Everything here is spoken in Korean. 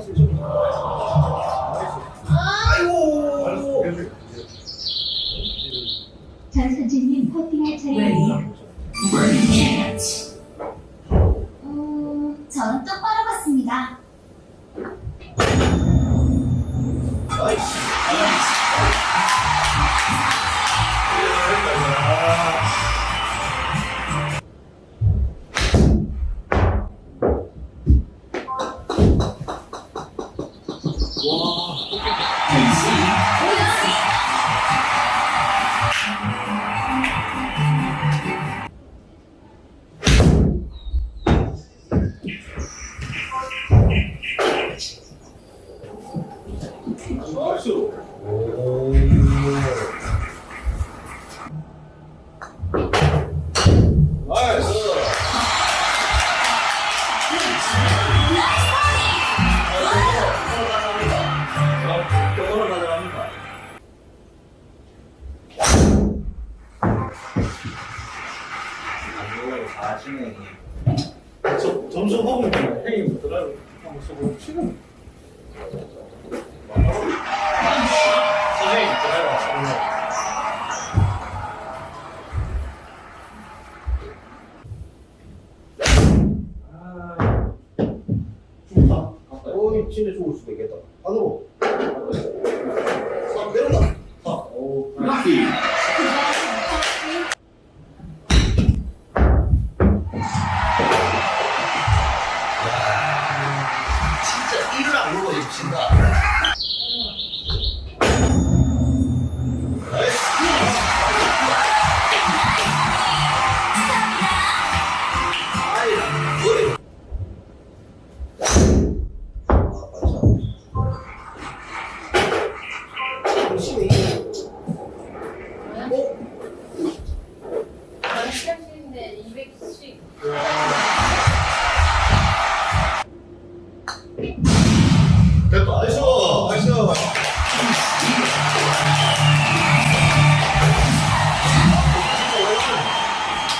마이너스 1점. 아이고. 전선진님 퍼팅할 차례입니다. 사시네. 저 점수 보면 형님 드라이브 한번 쓰고 지금 선생님 드라이브 쓰고 좋다. 어이, 진짜 좋을 수도 있겠다. 안으로. 진다. 시작했는데 210. 와,